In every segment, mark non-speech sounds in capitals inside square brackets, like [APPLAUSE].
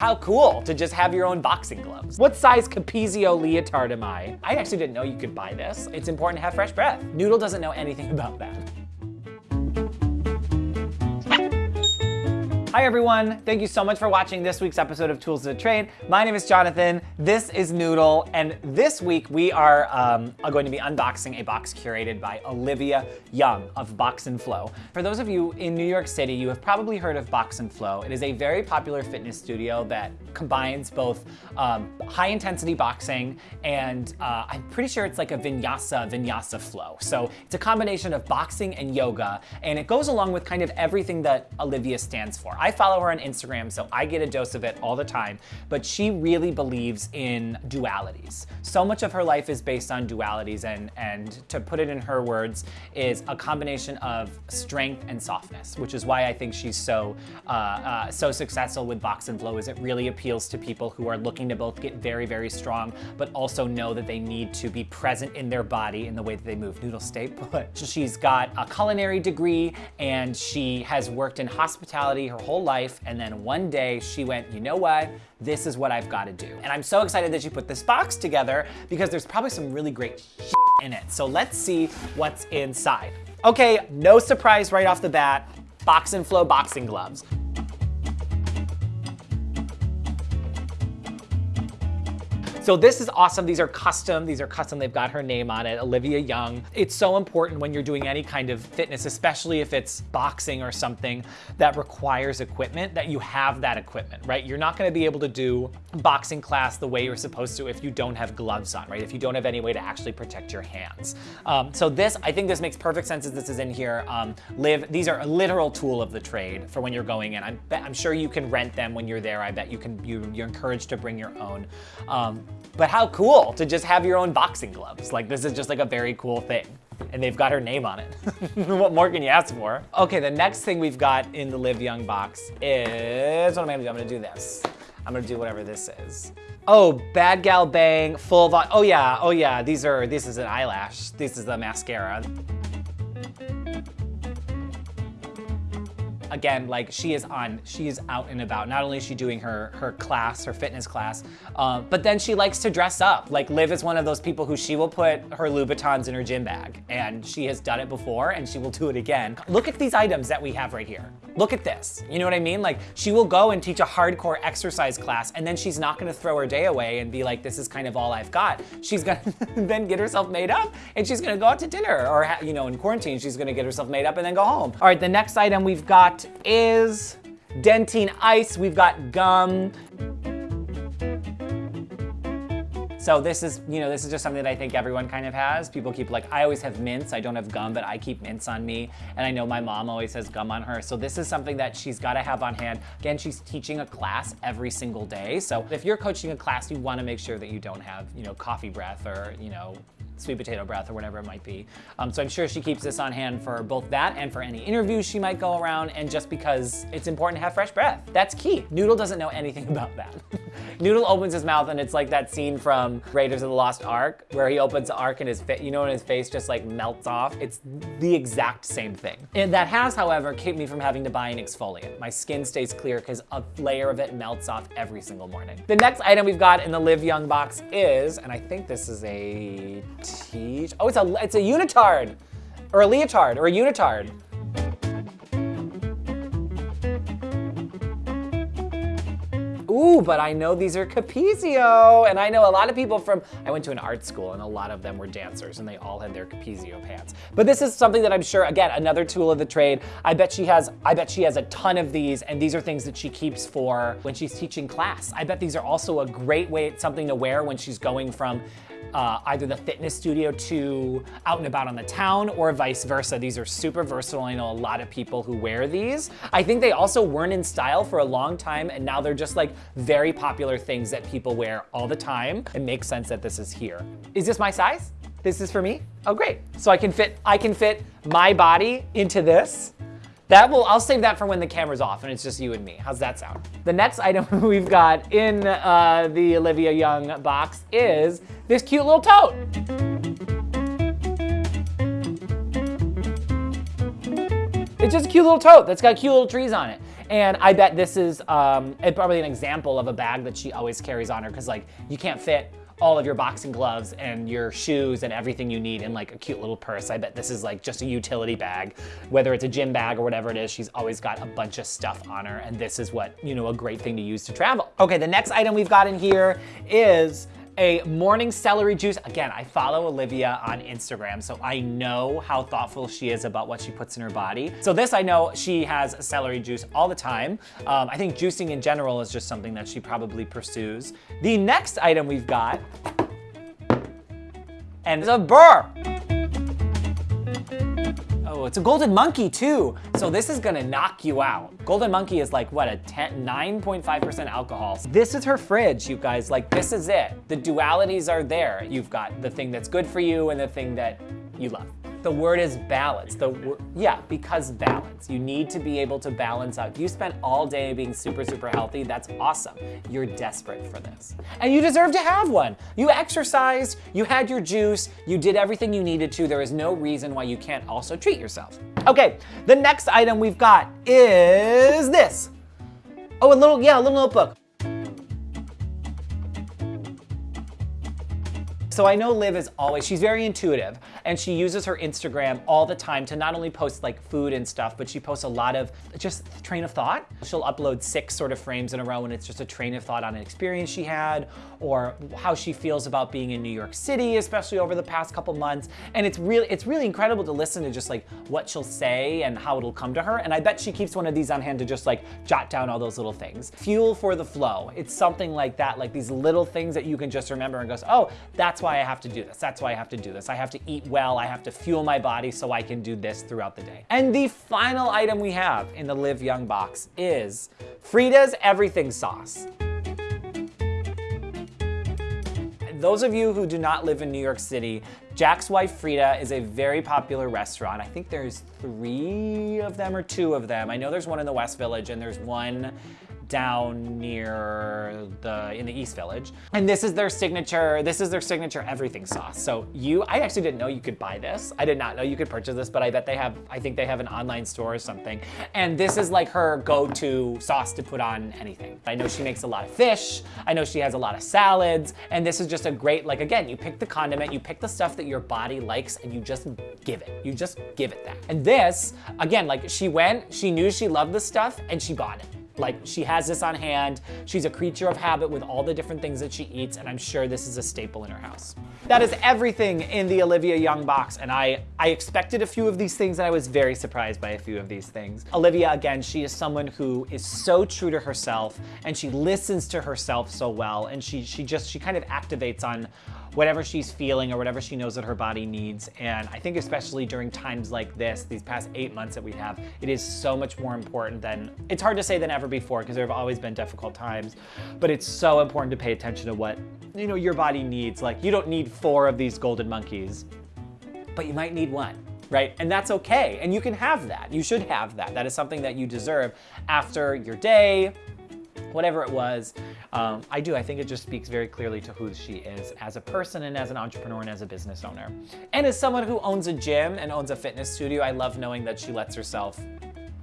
How cool to just have your own boxing gloves. What size Capezio leotard am I? I actually didn't know you could buy this. It's important to have fresh breath. Noodle doesn't know anything [LAUGHS] about that. Hi everyone, thank you so much for watching this week's episode of Tools of the Trade. My name is Jonathan, this is Noodle, and this week we are um, going to be unboxing a box curated by Olivia Young of Box and Flow. For those of you in New York City, you have probably heard of Box and Flow. It is a very popular fitness studio that combines both um, high intensity boxing and uh, I'm pretty sure it's like a vinyasa, vinyasa flow. So it's a combination of boxing and yoga, and it goes along with kind of everything that Olivia stands for. Follow her on Instagram, so I get a dose of it all the time, but she really believes in dualities. So much of her life is based on dualities, and, and to put it in her words, is a combination of strength and softness, which is why I think she's so, uh, uh, so successful with Box and Flow, is it really appeals to people who are looking to both get very, very strong, but also know that they need to be present in their body in the way that they move. Noodle stay put. [LAUGHS] She's got a culinary degree, and she has worked in hospitality her whole life, and then one day she went, you know what? This is what I've got to do. And I'm so excited that she put this box together because there's probably some really great in it. So let's see what's inside. Okay, no surprise right off the bat, Box and Flow boxing gloves. So this is awesome. These are custom. These are custom. They've got her name on it, Olivia Young. It's so important when you're doing any kind of fitness, especially if it's boxing or something that requires equipment, that you have that equipment, right? You're not gonna be able to do boxing class the way you're supposed to if you don't have gloves on, right? If you don't have any way to actually protect your hands. Um, so this, I think this makes perfect sense as this is in here. Um, Liv, these are a literal tool of the trade for when you're going in. I'm, I'm sure you can rent them when you're there. I bet you can, you, you're encouraged to bring your own. Um, but how cool to just have your own boxing gloves. Like this is just like a very cool thing. And they've got her name on it. [LAUGHS] what more can you ask for? Okay, the next thing we've got in the Liv Young box is, what am I gonna do? I'm gonna do this. I'm gonna do whatever this is. Oh, Bad Gal Bang, full volume. Oh yeah, oh yeah, these are, this is an eyelash. This is the mascara. Again, like she is on, she is out and about. Not only is she doing her, her class, her fitness class, uh, but then she likes to dress up. Like Liv is one of those people who she will put her Louboutins in her gym bag and she has done it before and she will do it again. Look at these items that we have right here. Look at this. You know what I mean? Like she will go and teach a hardcore exercise class and then she's not gonna throw her day away and be like, this is kind of all I've got. She's gonna [LAUGHS] then get herself made up and she's gonna go out to dinner or, you know, in quarantine, she's gonna get herself made up and then go home. All right, the next item we've got is Dentyne Ice. We've got gum. So this is, you know, this is just something that I think everyone kind of has. People keep like, I always have mints. I don't have gum, but I keep mints on me. And I know my mom always has gum on her. So this is something that she's got to have on hand. Again, she's teaching a class every single day. So if you're coaching a class, you want to make sure that you don't have, you know, coffee breath or, you know, sweet potato breath or whatever it might be. Um, so I'm sure she keeps this on hand for both that and for any interviews she might go around and just because it's important to have fresh breath. That's key. Noodle doesn't know anything [LAUGHS] about that. Noodle opens his mouth and it's like that scene from Raiders of the Lost Ark where he opens the Ark and his face, you know and his face just like melts off? It's the exact same thing. And that has, however, kept me from having to buy an exfoliant. My skin stays clear because a layer of it melts off every single morning. The next item we've got in the Liv Young box is, and I think this is a teach. Oh, it's a, it's a unitard or a leotard or a unitard. Ooh, but I know these are Capezio, and I know a lot of people from, I went to an art school and a lot of them were dancers and they all had their Capezio pants. But this is something that I'm sure, again, another tool of the trade. I bet she has, I bet she has a ton of these and these are things that she keeps for when she's teaching class. I bet these are also a great way, something to wear when she's going from uh, either the fitness studio to out and about on the town or vice versa. These are super versatile. I know a lot of people who wear these. I think they also weren't in style for a long time and now they're just like very popular things that people wear all the time. It makes sense that this is here. Is this my size? This is for me? Oh, great. So I can fit, I can fit my body into this. That will, I'll save that for when the camera's off and it's just you and me. How's that sound? The next [LAUGHS] item we've got in uh, the Olivia Young box is this cute little tote. It's just a cute little tote that's got cute little trees on it. And I bet this is um, probably an example of a bag that she always carries on her because like you can't fit all of your boxing gloves and your shoes and everything you need in like a cute little purse. I bet this is like just a utility bag, whether it's a gym bag or whatever it is, she's always got a bunch of stuff on her and this is what, you know, a great thing to use to travel. Okay, the next item we've got in here is a morning celery juice. Again, I follow Olivia on Instagram, so I know how thoughtful she is about what she puts in her body. So this I know she has celery juice all the time. Um, I think juicing in general is just something that she probably pursues. The next item we've got, and it's a burr. Oh, it's a golden monkey too. So this is gonna knock you out. Golden monkey is like, what, a 9.5% alcohol. This is her fridge, you guys. Like, this is it. The dualities are there. You've got the thing that's good for you and the thing that you love. The word is balance. The yeah, because balance. You need to be able to balance out. You spent all day being super, super healthy, that's awesome. You're desperate for this. And you deserve to have one. You exercised, you had your juice, you did everything you needed to. There is no reason why you can't also treat yourself. Okay, the next item we've got is this. Oh, a little, yeah, a little notebook. So I know Liv is always, she's very intuitive and she uses her Instagram all the time to not only post like food and stuff, but she posts a lot of just train of thought. She'll upload six sort of frames in a row and it's just a train of thought on an experience she had or how she feels about being in New York City, especially over the past couple months. And it's really, it's really incredible to listen to just like what she'll say and how it'll come to her. And I bet she keeps one of these on hand to just like jot down all those little things. Fuel for the flow. It's something like that, like these little things that you can just remember and goes, oh, that's why I have to do this. That's why I have to do this. I have to eat well. I have to fuel my body so I can do this throughout the day. And the final item we have in the Liv Young box is Frida's Everything Sauce. Those of you who do not live in New York City, Jack's Wife Frida is a very popular restaurant. I think there's three of them or two of them. I know there's one in the West Village and there's one down near the, in the East Village. And this is their signature, this is their signature everything sauce. So you, I actually didn't know you could buy this. I did not know you could purchase this, but I bet they have, I think they have an online store or something. And this is like her go-to sauce to put on anything. I know she makes a lot of fish. I know she has a lot of salads. And this is just a great, like again, you pick the condiment, you pick the stuff that your body likes and you just give it. You just give it that. And this, again, like she went, she knew she loved this stuff and she bought it. Like she has this on hand. She's a creature of habit with all the different things that she eats, and I'm sure this is a staple in her house. That is everything in the Olivia Young box, and I, I expected a few of these things, and I was very surprised by a few of these things. Olivia, again, she is someone who is so true to herself, and she listens to herself so well, and she, she just, she kind of activates on whatever she's feeling or whatever she knows that her body needs. And I think especially during times like this, these past eight months that we have, it is so much more important than, it's hard to say than ever before because there have always been difficult times, but it's so important to pay attention to what, you know, your body needs. Like you don't need four of these golden monkeys, but you might need one right? And that's okay. And you can have that. You should have that. That is something that you deserve after your day, whatever it was. Um, I do, I think it just speaks very clearly to who she is as a person and as an entrepreneur and as a business owner. And as someone who owns a gym and owns a fitness studio, I love knowing that she lets herself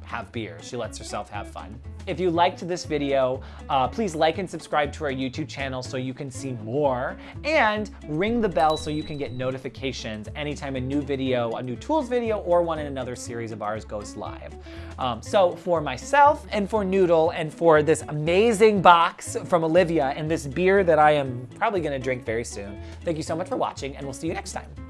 have beer. She lets herself have fun. If you liked this video, uh, please like and subscribe to our YouTube channel so you can see more and ring the bell so you can get notifications anytime a new video, a new tools video, or one in another series of ours goes live. Um, so for myself and for Noodle and for this amazing box from Olivia and this beer that I am probably gonna drink very soon, thank you so much for watching and we'll see you next time.